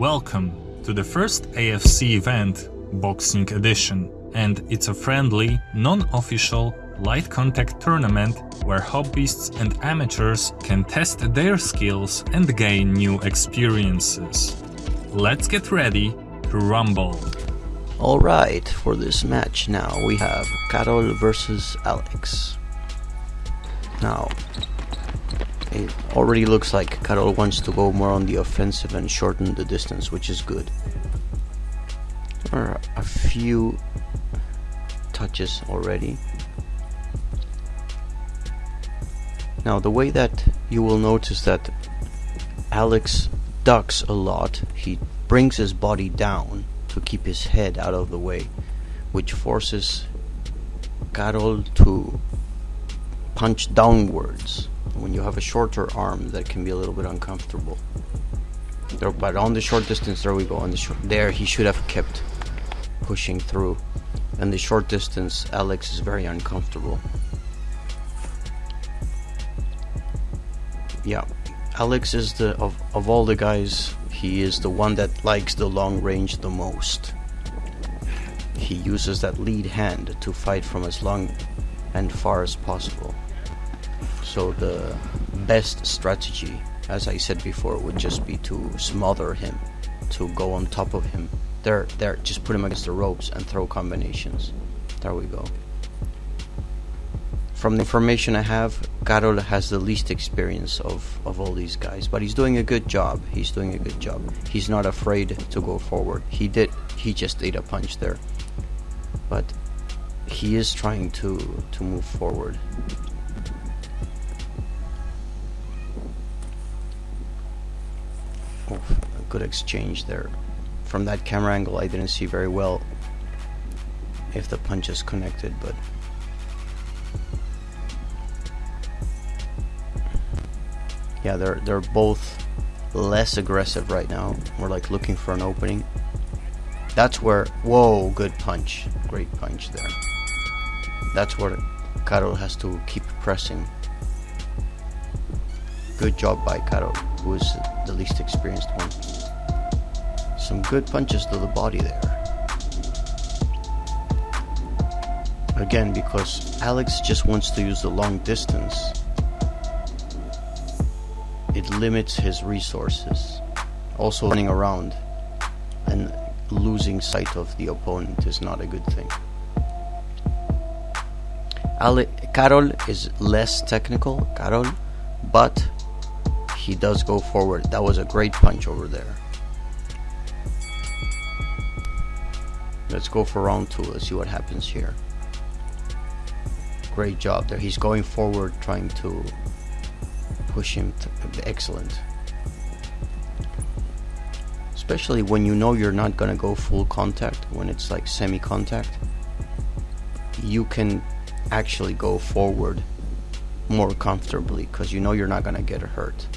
Welcome to the first AFC event, Boxing Edition, and it's a friendly, non-official, light contact tournament where hobbyists and amateurs can test their skills and gain new experiences. Let's get ready to rumble. Alright, for this match now we have Carol versus Alex. Now, it already looks like Carol wants to go more on the offensive and shorten the distance, which is good. There are a few touches already. Now the way that you will notice that Alex ducks a lot, he brings his body down to keep his head out of the way, which forces Carol to punch downwards when you have a shorter arm that can be a little bit uncomfortable. There, but on the short distance there we go on the short there he should have kept pushing through. And the short distance Alex is very uncomfortable. Yeah Alex is the of, of all the guys he is the one that likes the long range the most. He uses that lead hand to fight from as long and far as possible so the best strategy, as I said before, would just be to smother him, to go on top of him. There, there, just put him against the ropes and throw combinations. There we go. From the information I have, Karol has the least experience of, of all these guys, but he's doing a good job. He's doing a good job. He's not afraid to go forward. He did, he just ate a punch there. But he is trying to, to move forward. Good exchange there. From that camera angle, I didn't see very well if the punches connected, but yeah, they're they're both less aggressive right now. We're like looking for an opening. That's where whoa, good punch, great punch there. That's where Karol has to keep pressing. Good job by Karol, who is the least experienced one. Some good punches to the body there. Again, because Alex just wants to use the long distance, it limits his resources. Also, running around and losing sight of the opponent is not a good thing. Ale- Karol is less technical, Carol, but he does go forward. That was a great punch over there. Let's go for round two. Let's see what happens here. Great job there. He's going forward, trying to push him. To, Excellent. Especially when you know you're not going to go full contact, when it's like semi contact, you can actually go forward more comfortably because you know you're not going to get hurt.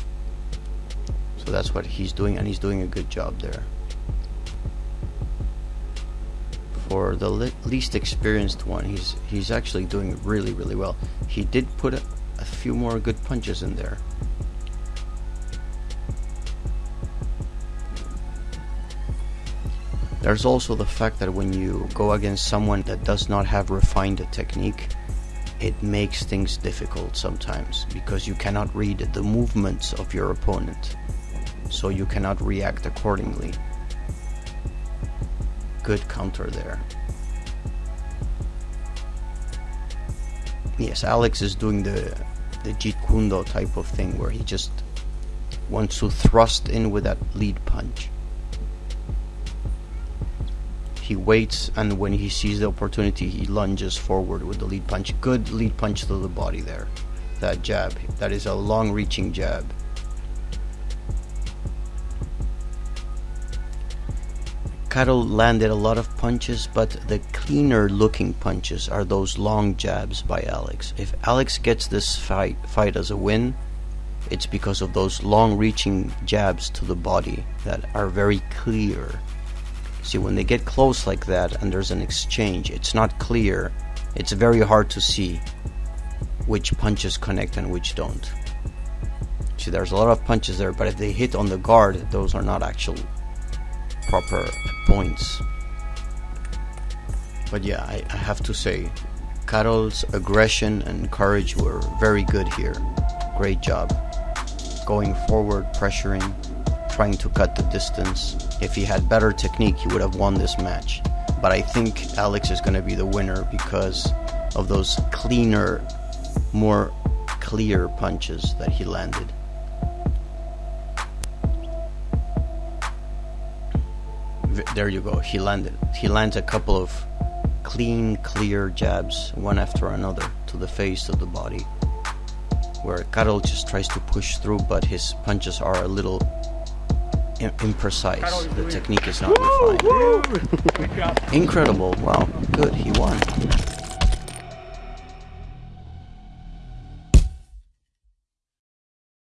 So that's what he's doing, and he's doing a good job there. For the least experienced one, he's he's actually doing really really well. He did put a, a few more good punches in there. There's also the fact that when you go against someone that does not have refined technique, it makes things difficult sometimes because you cannot read the movements of your opponent so you cannot react accordingly. Good counter there. Yes, Alex is doing the the Jeet Kune Do type of thing where he just wants to thrust in with that lead punch. He waits and when he sees the opportunity he lunges forward with the lead punch. Good lead punch to the body there. That jab. That is a long reaching jab. Karol landed a lot of punches, but the cleaner looking punches are those long jabs by Alex. If Alex gets this fight fight as a win, it's because of those long reaching jabs to the body that are very clear. See, when they get close like that and there's an exchange, it's not clear. It's very hard to see which punches connect and which don't. See, there's a lot of punches there, but if they hit on the guard, those are not actual proper points. But yeah, I, I have to say, Carol's aggression and courage were very good here. Great job. Going forward, pressuring, trying to cut the distance. If he had better technique, he would have won this match. But I think Alex is going to be the winner because of those cleaner, more clear punches that he landed. There you go. He landed. He lands a couple of clean, clear jabs, one after another, to the face, to the body. Where Karol just tries to push through, but his punches are a little imprecise. The technique is not refined. Incredible. Wow. Good. He won.